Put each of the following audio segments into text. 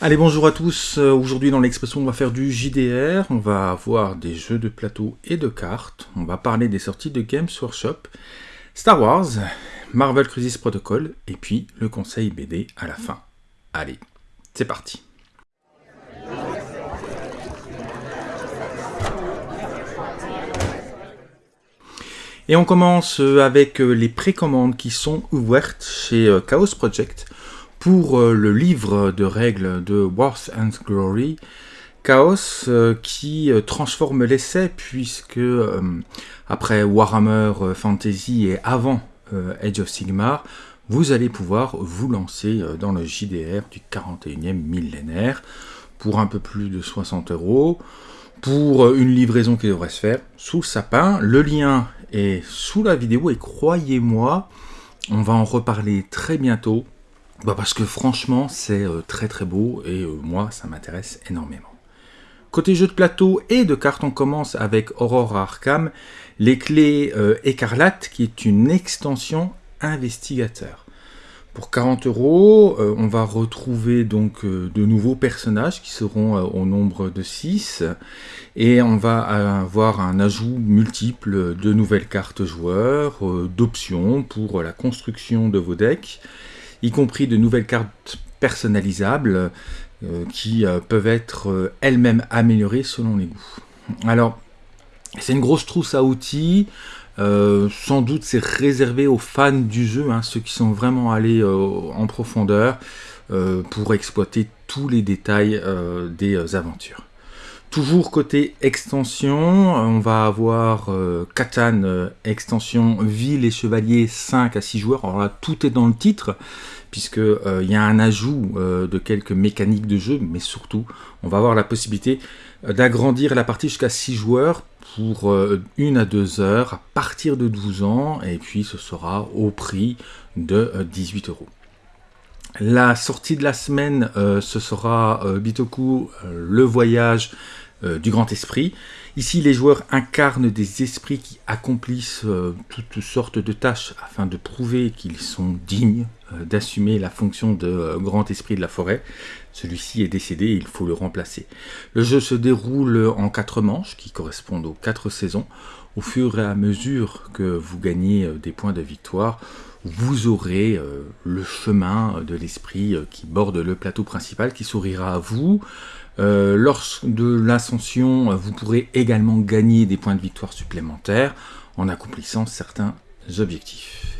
Allez, bonjour à tous. Euh, Aujourd'hui, dans l'expression, on va faire du JDR. On va avoir des jeux de plateau et de cartes. On va parler des sorties de Games Workshop, Star Wars, Marvel Crisis Protocol, et puis le conseil BD à la fin. Allez, c'est parti. Et on commence avec les précommandes qui sont ouvertes chez euh, Chaos Project pour le livre de règles de Wars and Glory. Chaos qui transforme l'essai puisque après Warhammer Fantasy et avant Age of Sigmar, vous allez pouvoir vous lancer dans le JDR du 41e millénaire pour un peu plus de 60 euros pour une livraison qui devrait se faire sous sapin. Le lien est sous la vidéo et croyez-moi, on va en reparler très bientôt. Bah parce que franchement, c'est euh, très très beau et euh, moi, ça m'intéresse énormément. Côté jeu de plateau et de cartes, on commence avec Aurora Arkham, les clés euh, écarlates, qui est une extension investigateur. Pour 40 euros, euh, on va retrouver donc de nouveaux personnages qui seront au nombre de 6 et on va avoir un ajout multiple de nouvelles cartes joueurs, d'options pour la construction de vos decks, y compris de nouvelles cartes personnalisables qui peuvent être elles-mêmes améliorées selon les goûts. Alors, c'est une grosse trousse à outils. Euh, sans doute c'est réservé aux fans du jeu, hein, ceux qui sont vraiment allés euh, en profondeur euh, pour exploiter tous les détails des aventures. Toujours côté extension, on va avoir Catan extension ville et chevalier 5 à 6 joueurs. Alors là, tout est dans le titre, puisqu'il y a un ajout de quelques mécaniques de jeu, mais surtout, on va avoir la possibilité d'agrandir la partie jusqu'à 6 joueurs pour euh, une à deux heures à partir de 12 ans et puis ce sera au prix de 18 euh, euros. La sortie de la semaine, euh, ce sera Bitoku, le voyage du grand esprit. Ici, les joueurs incarnent des esprits qui accomplissent toutes sortes de tâches afin de prouver qu'ils sont dignes d'assumer la fonction de grand esprit de la forêt. Celui-ci est décédé et il faut le remplacer. Le jeu se déroule en quatre manches qui correspondent aux quatre saisons. Au fur et à mesure que vous gagnez euh, des points de victoire, vous aurez euh, le chemin de l'esprit euh, qui borde le plateau principal qui sourira à vous. lors de l'ascension, vous pourrez également gagner des points de victoire supplémentaires en accomplissant certains objectifs.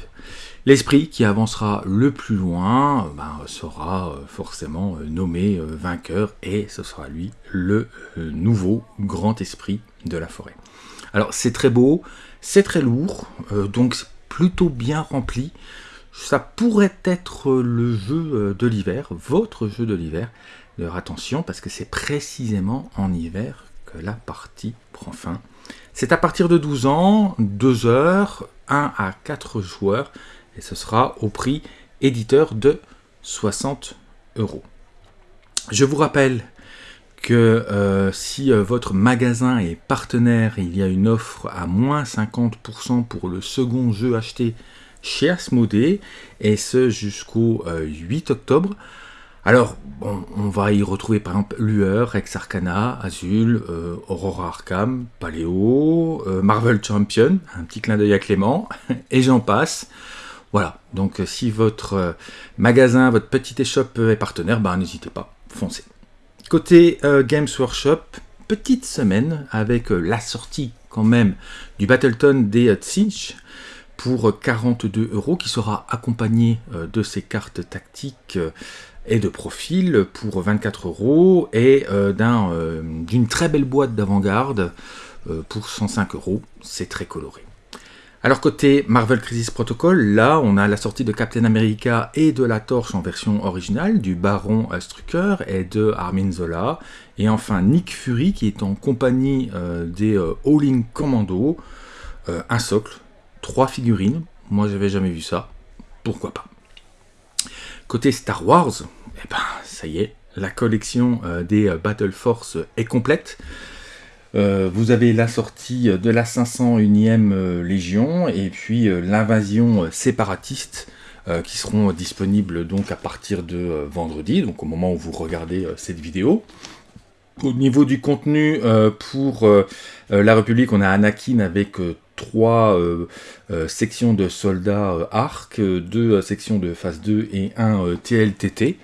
L'esprit qui avancera le plus loin ben, sera euh, forcément euh, nommé euh, vainqueur et ce sera lui le nouveau grand esprit de la forêt. Alors c'est très beau, c'est très lourd, donc plutôt bien rempli. Ça pourrait être le jeu de l'hiver, votre jeu de l'hiver. Alors attention parce que c'est précisément en hiver que la partie prend fin. C'est à partir de 12 ans, 2 heures, 1 à 4 joueurs et ce sera au prix éditeur de 60 euros. Je vous rappelle que euh, si euh, votre magasin est partenaire, il y a une offre à moins 50% pour le second jeu acheté chez Asmodée, et ce jusqu'au 8 euh, octobre. Alors, on va y retrouver par exemple Lueur, Rex Arcana, Azul, Aurora Arkham, Paléo, Marvel Champion, un petit clin d'œil à Clément, et j'en passe. Voilà, donc si votre magasin, votre petite échoppe est partenaire, ben, n'hésitez pas, foncez. Côté euh, Games Workshop, petite semaine avec la sortie quand même du Battleton des Tsinch pour 42 euros qui sera accompagné de ces cartes tactiques et de profil pour 24 euros et d'une très belle boîte d'avant-garde pour 105 euros. C'est très coloré. Alors côté Marvel Crisis Protocol, là on a la sortie de Captain America et de la Torche en version originale, du Baron Strucker et de Armin Zola, et enfin Nick Fury qui est en compagnie euh, des euh, All-In Commando, euh, un socle, trois figurines, moi j'avais jamais vu ça, pourquoi pas? Côté Star Wars, eh ben ça y est, la collection des Battle Force est complète, euh, vous avez la sortie de la 501e euh, Légion et puis euh, l'invasion séparatiste qui seront disponibles donc à partir de vendredi, donc au moment où vous regardez cette vidéo. Au niveau du contenu, pour la République, on a Anakin avec trois sections de soldats arc, deux sections de phase 2 et un TLTT.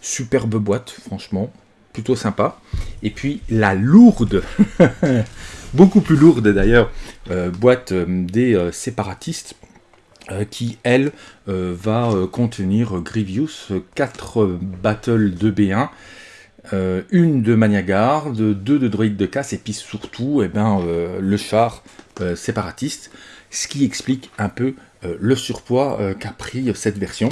Superbe boîte, franchement, plutôt sympa. Et puis la lourde, beaucoup plus lourde d'ailleurs, euh, boîte euh, des euh, séparatistes qui, elle, va contenir Grievous, 4 battles de B1, une de Maniagarde, deux de droïdes de casse, et puis surtout eh ben, le char séparatiste, ce qui explique un peu le surpoids qu'a pris cette version.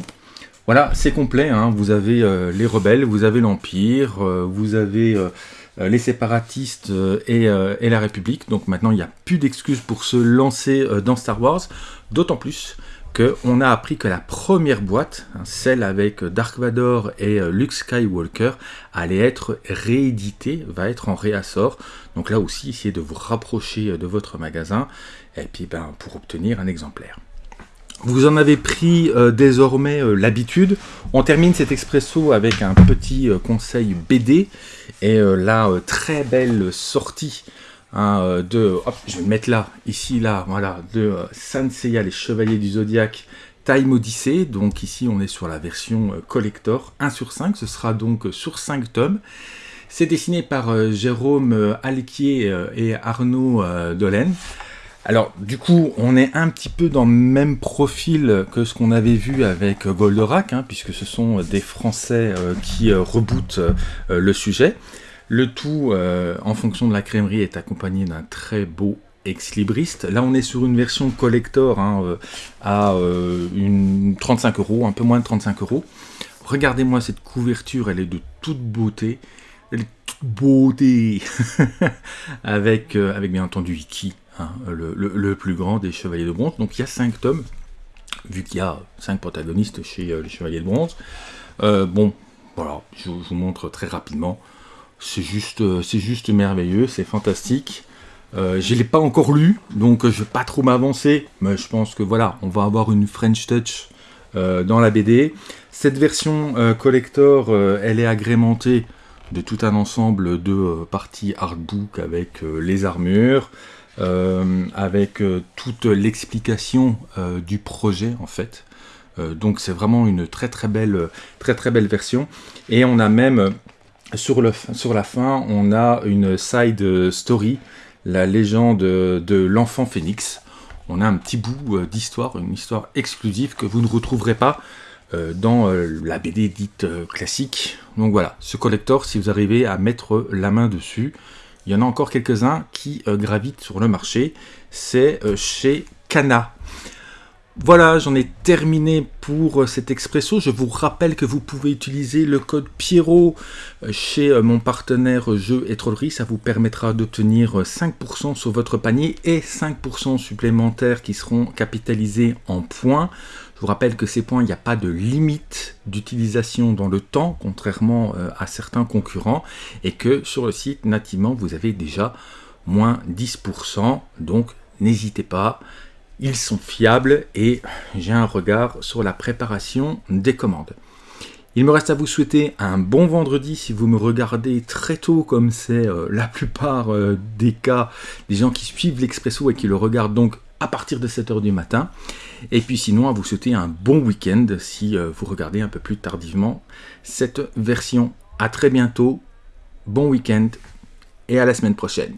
Voilà, c'est complet, hein. vous avez euh, les rebelles, vous avez l'Empire, euh, vous avez euh, les séparatistes et, la République, donc maintenant il n'y a plus d'excuses pour se lancer dans Star Wars, d'autant plus qu'on a appris que la première boîte, hein, celle avec Dark Vador et Luke Skywalker, allait être rééditée, va être en réassort, donc là aussi essayez de vous rapprocher de votre magasin, et puis ben, pour obtenir un exemplaire. Vous en avez pris euh, désormais euh, l'habitude. On termine cet expresso avec un petit euh, conseil BD et la très belle sortie hein, de, hop, je vais mettre là, ici, là, voilà, de Sanseiya, les Chevaliers du Zodiaque, Time Odyssey. Donc ici, on est sur la version collector 1 sur 5. Ce sera donc sur 5 tomes. C'est dessiné par Jérôme Alquier et Arnaud Dolène. Alors, du coup, on est un petit peu dans le même profil que ce qu'on avait vu avec Goldorak, hein, puisque ce sont des Français euh, qui euh, rebootent euh, le sujet. Le tout, en fonction de la crèmerie, est accompagné d'un très beau ex-libriste. Là, on est sur une version collector hein, à une 35 euros, un peu moins de 35 euros. Regardez-moi cette couverture, elle est de toute beauté. Elle est toute beauté avec, avec bien entendu Iki Hein, le, plus grand des Chevaliers de Bronze. Donc il y a 5 tomes, vu qu'il y a 5 protagonistes chez euh, les Chevaliers de Bronze. Euh, bon, voilà, je, vous montre très rapidement. C'est juste, euh, c'est juste merveilleux, c'est fantastique. je ne l'ai pas encore lu, donc je ne vais pas trop m'avancer, mais je pense que voilà, on va avoir une French Touch dans la BD. Cette version collector, elle est agrémentée de tout un ensemble de parties artbook avec les armures, avec euh, toute l'explication euh, du projet en fait. donc c'est vraiment une très très belle, très très belle version. Et on a même sur, le, sur la fin, on a une side story, la légende de l'enfant phénix. On a un petit bout d'histoire, une histoire exclusive que vous ne retrouverez pas dans la BD dite classique. Donc voilà, ce collector, si vous arrivez à mettre la main dessus, il y en a encore quelques-uns qui euh, gravitent sur le marché. C'est euh, chez Cana. Voilà, j'en ai terminé pour euh, cet expresso. Je vous rappelle que vous pouvez utiliser le code Pierrot chez mon partenaire Jeux et Trollerie. Ça vous permettra d'obtenir 5% sur votre panier et 5% supplémentaires qui seront capitalisés en points. Je vous rappelle que ces points, il n'y a pas de limite d'utilisation dans le temps, contrairement euh, à certains concurrents, et que sur le site, nativement, vous avez déjà moins 10%, donc n'hésitez pas, ils sont fiables et j'ai un regard sur la préparation des commandes. Il me reste à vous souhaiter un bon vendredi si vous me regardez très tôt comme c'est euh, la plupart euh, des cas des gens qui suivent l'Expresso et qui le regardent donc à partir de 7h du matin. Et puis sinon, à vous souhaiter un bon week-end si euh, vous regardez un peu plus tardivement cette version. À très bientôt, bon week-end et à la semaine prochaine.